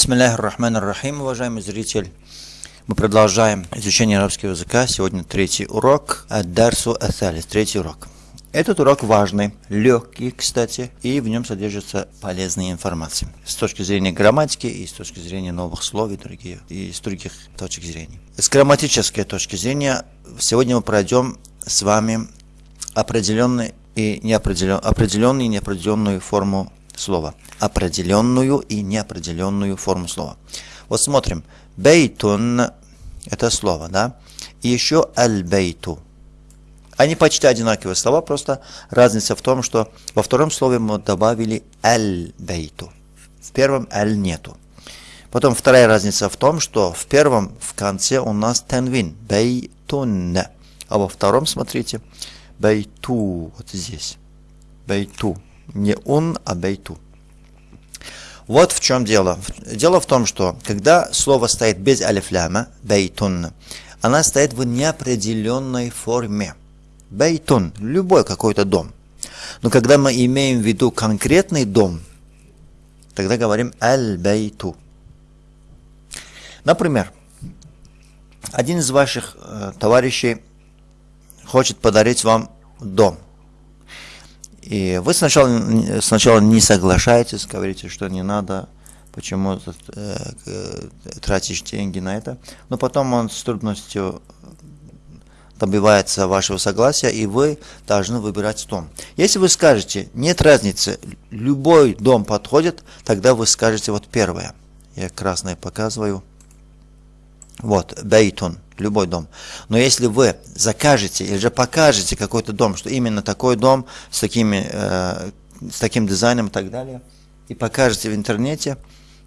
Бисмилляхи рахман рахим, уважаемый зритель. Мы продолжаем изучение арабского языка. Сегодня третий урок. Ад-Дарсу Асалис, третий урок. Этот урок важный, легкий, кстати, и в нем содержится полезная информация. С точки зрения грамматики и с точки зрения новых слов и, другие, и с других точек зрения. С грамматической точки зрения сегодня мы пройдем с вами определенный и неопределен, определенную и неопределенную форму слова. Определенную и неопределенную форму слова. Вот смотрим. Бейтун – это слово, да? И еще аль-бейту – они почти одинаковые слова, просто разница в том, что во втором слове мы добавили «аль-бейту». В первом «аль» нету. Потом вторая разница в том, что в первом в конце у нас тенвин «бейтун». А во втором, смотрите, «бейту» вот здесь. «Бейту». Не «он», а «бейту». Вот в чем дело. Дело в том, что когда слово стоит без алифляма, бейтун, она стоит в неопределенной форме. Бейтун, любой какой-то дом. Но когда мы имеем в виду конкретный дом, тогда говорим аль-бейту. Например, один из ваших э, товарищей хочет подарить вам дом. И вы сначала, сначала не соглашаетесь, говорите, что не надо, почему э, тратишь деньги на это. Но потом он с трудностью добивается вашего согласия, и вы должны выбирать дом. Если вы скажете, нет разницы, любой дом подходит, тогда вы скажете вот первое. Я красное показываю. Вот, бейтун, любой дом. Но если вы закажете или же покажете какой-то дом, что именно такой дом с, такими, э, с таким дизайном и так далее, и покажете в интернете,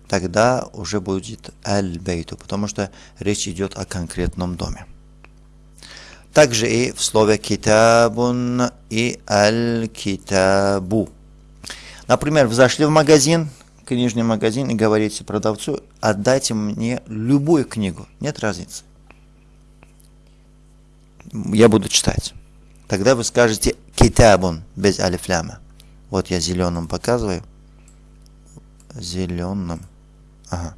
тогда уже будет аль-бейту, потому что речь идет о конкретном доме. Также и в слове китабун и аль-китабу. Например, вы зашли в магазин, книжный магазин, и говорите продавцу, отдайте мне любую книгу. Нет разницы. Я буду читать. Тогда вы скажете китабун без алифляма. Вот я зеленым показываю. Зеленым. Ага.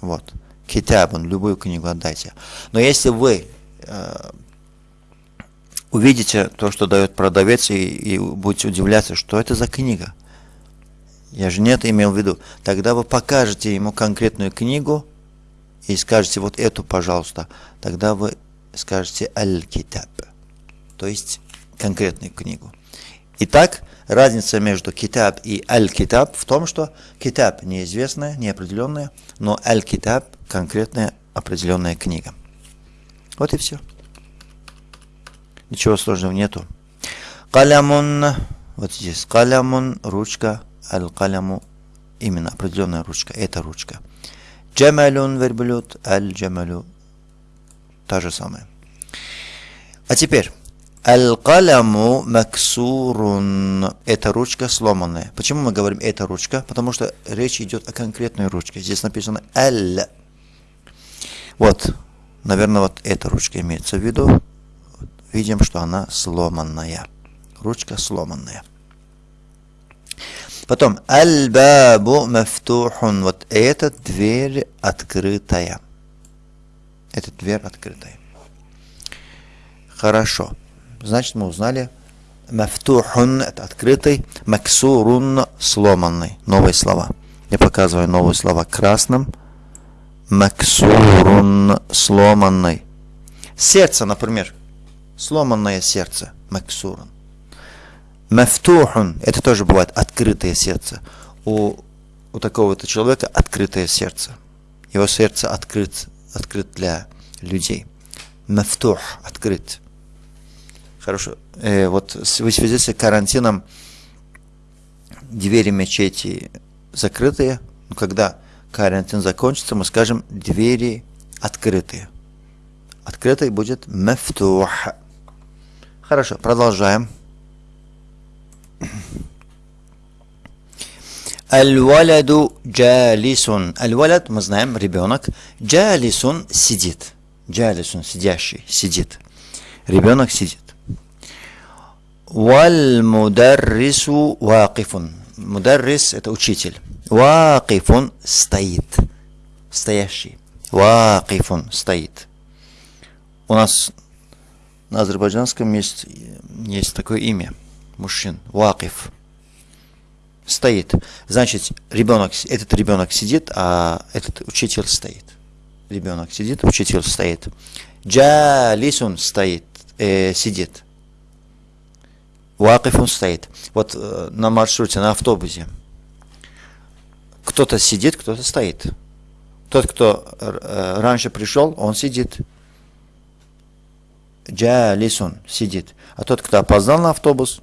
Вот. Китабун, любую книгу отдайте. Но если вы э, увидите то, что дает продавец, и, и будете удивляться, что это за книга. Я же нет имел в виду. Тогда вы покажете ему конкретную книгу и скажете вот эту, пожалуйста. Тогда вы скажете аль-китаб, то есть конкретную книгу. Итак, разница между китаб и аль-китаб в том, что китаб неизвестная, неопределенная, но аль-китаб конкретная определенная книга. Вот и все. Ничего сложного нету. Калямун, вот здесь, калямун, ручка, аль-каляму, именно определенная ручка, это ручка. Джамалюн, верблюд, аль-джамалю, та же самая. А теперь, Аль-каляму максурун. Это ручка сломанная. Почему мы говорим это ручка? Потому что речь идет о конкретной ручке. Здесь написано аль. Вот. Наверное, вот эта ручка имеется в виду видим, что она сломанная. Ручка сломанная. Потом, аль-бабу мафтухун. Вот эта дверь открытая. Эта дверь открытая. Хорошо. Значит, мы узнали. Мафтухун – это открытый. Максурун – сломанный. Новые слова. Я показываю новые слова красным. Максурун – сломанный. Сердце, например сломанное сердце, максуран. Мафтухун, это тоже бывает открытое сердце. У, у такого-то человека открытое сердце. Его сердце открыт, открыт для людей. Мафтух, открыт. Хорошо. Э, вот в связи с карантином двери мечети закрытые. Но когда карантин закончится, мы скажем двери открытые. Открытой будет мафтух. Хорошо, продолжаем. Аль-валяду джалисун. Аль-валяд, мы знаем, ребенок. Джалисун сидит. Джалисун, сидящий, сидит. Ребенок сидит. Валь мударрису вакифун. Мударрис – это учитель. Вакифун стоит. Стоящий. Вакифун стоит. У нас на азербайджанском есть, есть такое имя. Мужчин. Вакиф. Стоит. Значит, ребенок, этот ребенок сидит, а этот учитель стоит. Ребенок сидит, учитель стоит. Джалисун стоит, э, сидит. Вакифун стоит. Вот э, на маршруте, на автобусе. Кто-то сидит, кто-то стоит. Тот, кто э, раньше пришел, он сидит. Джалисун сидит. А тот, кто опоздал на автобус,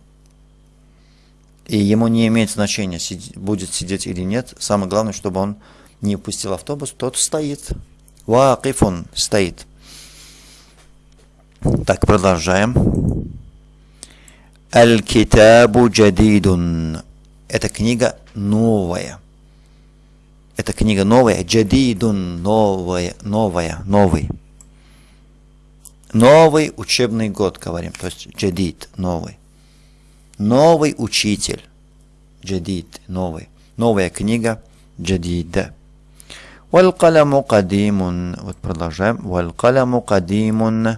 и ему не имеет значения, будет сидеть или нет, самое главное, чтобы он не упустил автобус, тот стоит. Вакифун стоит. Так, продолжаем. Аль-Китабу джадидун. Эта книга новая. Эта книга новая. Джадидун новая, новая, новый. Новый учебный год, говорим. То есть джадид, новый. Новый учитель. Джадид, новый. Новая книга. Джадида. Валькаляму кадимун. Вот продолжаем. Валькаляму кадимун.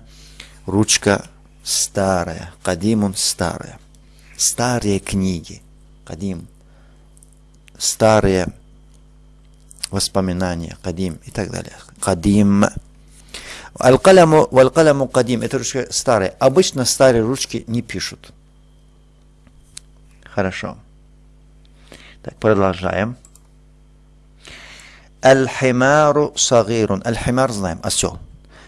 Ручка старая. Кадимун старая. Старые книги. Кадим. Старые воспоминания. Кадим и так далее. Кадим. Аль-каляму, валь-каляму кадим. Это ручка старая. Обычно старые ручки не пишут. Хорошо. Так, продолжаем. Аль-химару сагирун. Аль-химар знаем, осел.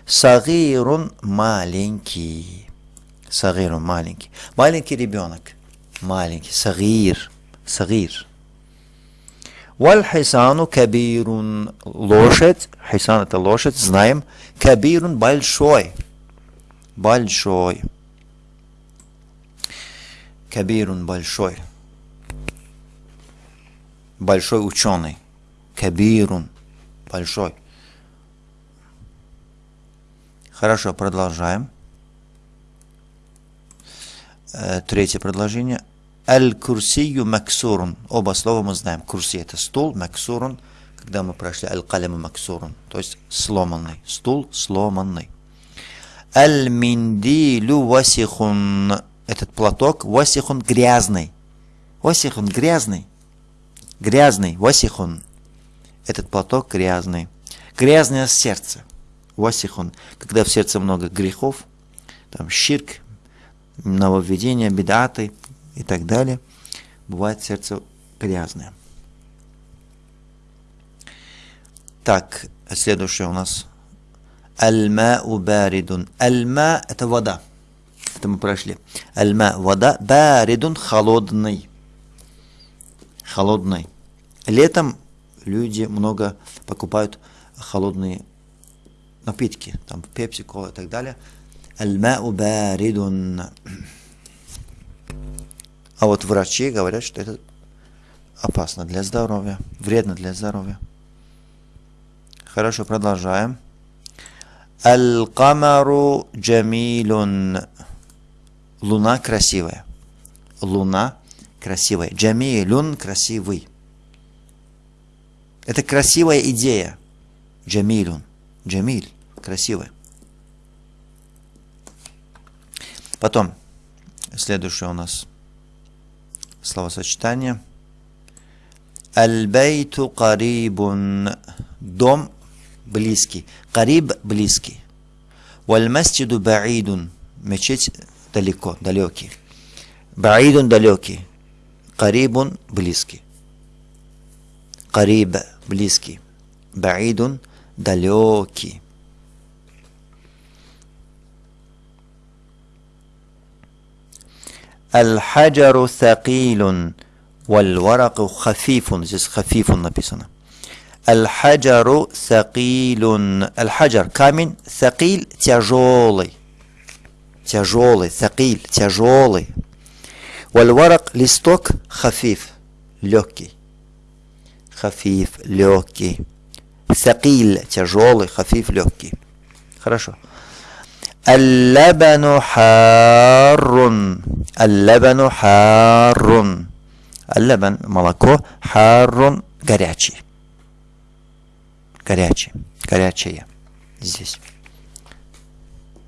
Сагирун маленький. Сагирун маленький. Маленький ребенок. Маленький. Сагир. Сагир. Валь-хисану кабирун. Лошадь. Хисан это лошадь, знаем. Кабирун большой. Большой. Кабирун большой. Большой ученый. Кабирун. Большой. Хорошо, продолжаем. Э, третье предложение. Аль-курсию максурун. Оба слова мы знаем. Курси это стул, максурун, когда мы прошли аль-каляму максурун, то есть сломанный. Стул сломанный. Аль-миндилю васихун. Этот платок васихун грязный. Васихун грязный. Грязный. Васихун. Этот платок грязный. Грязное сердце. Васихон. Когда в сердце много грехов, там ширк, нововведения, бедаты и так далее, бывает сердце грязное. Так, следующее у нас. Альма убаридун. Альма – это вода. Это мы прошли. Альма – вода. Баридун – холодный. Холодный. Летом люди много покупают холодные напитки, там пепси, кола и так далее. Аль-мау баридун. А вот врачи говорят, что это опасно для здоровья, вредно для здоровья. Хорошо, продолжаем. Аль-камару джамилун. Луна красивая. Луна красивая. Джамилун красивый. Это красивая идея. Джамилун. Джамиль. Красивая. Потом, следующее у нас словосочетание. Аль-бейту карибун. Дом близкий. Кариб близкий. Валь-масджиду баидун. Мечеть далеко, далекий. Баидун далекий. Карибун близкий. Кариб близкий. Баидун далекий. Аль-хаджару thaqilun валь-вараку хафифун. Здесь хафифун написано. Аль-хаджару thaqilun. Аль-хаджар камень, thaqил тяжелый. Тяжелый, thaqil тяжелый. Валь-варак листок хафиф легкий. Хафиф легкий. Сакиль тяжелый, хафиф легкий. Хорошо. Аллабану харрун. Аллабану харрун. Аллабан молоко. Харрун горячий. Горячий. Горячее. Здесь.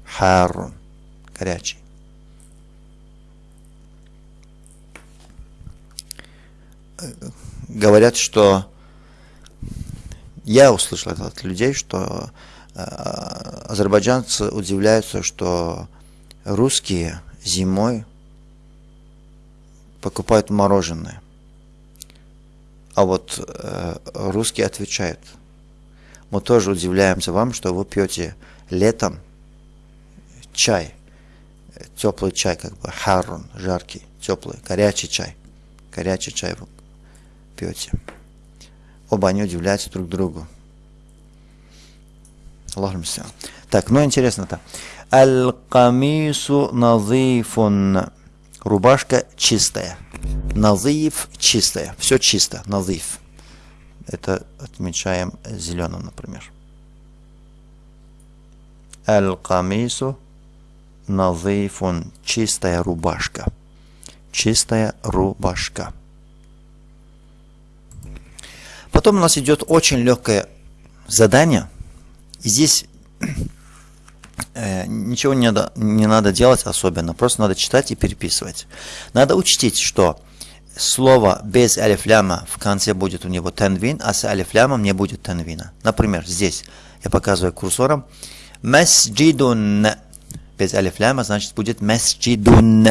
Харун. Горячий. Говорят, что я услышал это от людей, что э, азербайджанцы удивляются, что русские зимой покупают мороженое. А вот э, русские отвечают, мы тоже удивляемся вам, что вы пьете летом чай, теплый чай, как бы харун, жаркий, теплый, горячий чай, горячий чай вы пьете. Оба они удивляются друг другу. Аллаху Так, ну интересно-то. Аль-камису назифун. Рубашка чистая. Назиф чистая. Все чисто. Назиф. Это отмечаем зеленым, например. Аль-камису назифун. Чистая рубашка. Чистая рубашка. Потом у нас идет очень легкое задание. Здесь э, ничего не надо, не надо делать особенно, просто надо читать и переписывать. Надо учтить, что слово без алифляма в конце будет у него танвин, а с алифлямом не будет танвина. Например, здесь я показываю курсором масджидун без алифляма, значит будет масджидун.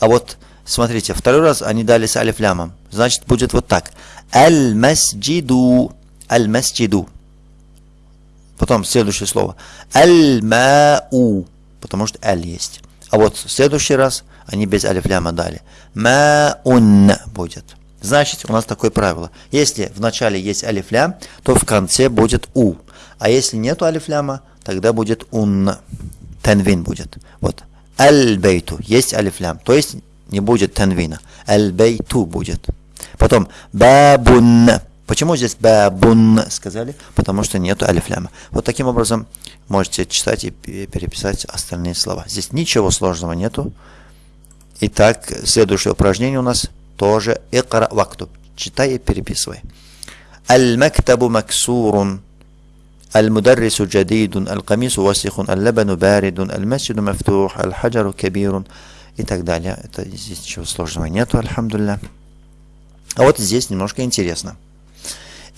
А вот смотрите, второй раз они дали с алифлямом, значит будет вот так. Аль-масджиду. Аль-масджиду. Потом следующее слово. Аль-мау. Потому что аль есть. А вот в следующий раз они без алифляма дали. Маун будет. Значит, у нас такое правило. Если в начале есть алифлям, то в конце будет у. А если нету алифляма, тогда будет ун. Танвин будет. Вот. Аль-бейту. Есть алифлям. То есть не будет танвина. Аль-бейту будет. Потом бабун. Почему здесь бабун сказали? Потому что нету алифляма. Вот таким образом можете читать и переписать остальные слова. Здесь ничего сложного нету. Итак, следующее упражнение у нас тоже икра вактуб. Читай и переписывай. Аль-мактабу максурун. المدرس جديد القميص وسخ اللبن بارد المسجد مفتوح الحجر كبير и так далее. Это здесь ничего сложного нету, альхамдулillah. А вот здесь немножко интересно.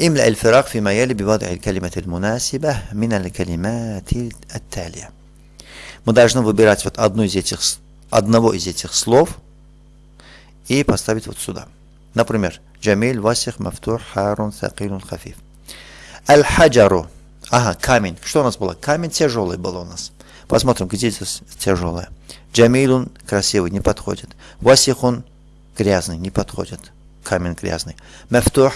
املأ الفراغ فيما يلي بوضع الكلمة المناسبة من الكلمات التالية. Мы должны выбирать вот одну из этих, одного из этих слов и поставить вот сюда. Например, Джамиль, Васих, Мафтур, Харун, Сакилун, Хафиф. Аль-Хаджару. Ага, камень. Что у нас было? Камень тяжелый был у нас. Посмотрим, где здесь тяжелое. Джамилун красивый, не подходит. Васихун грязный, не подходит камень грязный. Мафтух,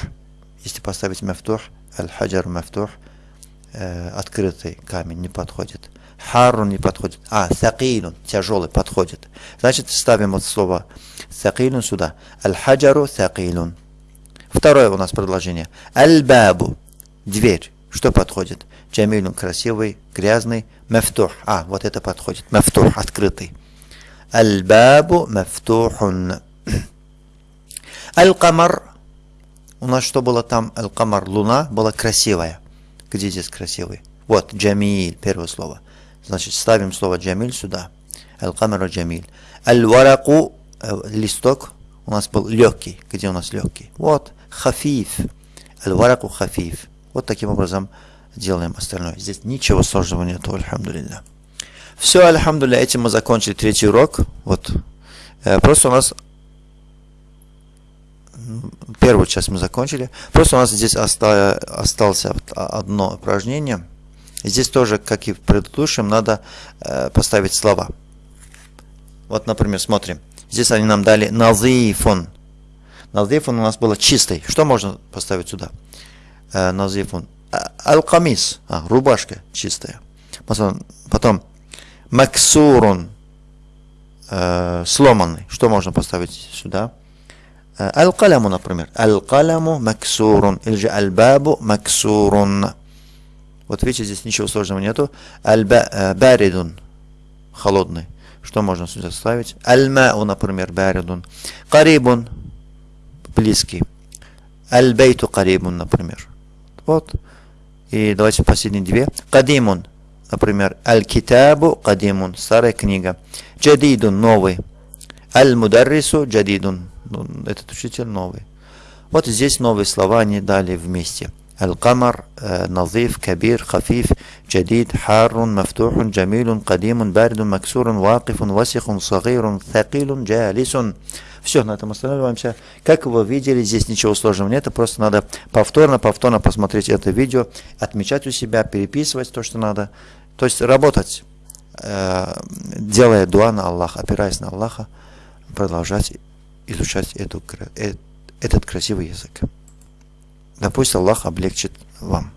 если поставить мафтух, аль-хаджар мафтух, э, открытый камень не подходит. Харун не подходит. А, сакилун, тяжелый, подходит. Значит, ставим вот слово сакилун сюда. Аль-хаджару сакилун. Второе у нас предложение. Аль-бабу, дверь. Что подходит? Джамилун красивый, грязный. Мафтух. А, вот это подходит. Мафтух, открытый. Аль-бабу мафтухун. Аль-Камар. У нас что было там? Аль-Камар. Луна была красивая. Где здесь красивый? Вот, Джамиль, первое слово. Значит, ставим слово Джамиль сюда. Аль-Камар Джамиль. Аль-Вараку, э, листок, у нас был легкий. Где у нас легкий? Вот, хафиф. Аль-Вараку хафиф. Вот таким образом делаем остальное. Здесь ничего сложного нету, альхамдулилля. Все, альхамдулилля, этим мы закончили третий урок. Вот. Э, просто у нас первую часть мы закончили. Просто у нас здесь осталось, осталось одно упражнение. Здесь тоже, как и в предыдущем, надо э, поставить слова. Вот, например, смотрим. Здесь они нам дали назифун. Назифун у нас было чистый. Что можно поставить сюда? Э, назифун. А, аль-камис. А, рубашка чистая. Потом максурун. Э, сломанный. Что можно поставить сюда? Аль-каляму, например. Аль-каляму максурун. Или же аль-бабу максурун. Вот видите, здесь ничего сложного нету. Аль-баридун. Холодный. Что можно сюда ставить? Аль-мау, например, баридун. Карибун. Близкий. Аль-бейту карибун, например. Вот. И давайте последние две. Кадимун. Например, Аль-Китабу Кадимун. Старая книга. Джадидун. Новый. Аль-Мударрису Джадидун. Ну, этот учитель новый. Вот здесь новые слова они дали вместе. Аль-Камар, «Э», назив, Кабир, Хафиф. جديد حار مفتوح جميل قديم بارد مكسور واقف وسخ صغير ثقيل جالس все, на этом останавливаемся. Как вы видели, здесь ничего сложного нет, просто надо повторно, повторно посмотреть это видео, отмечать у себя, переписывать то, что надо. То есть работать, э, делая дуа на Аллаха, опираясь на Аллаха, продолжать изучать эту, э, этот красивый язык. Да пусть Аллах облегчит вам.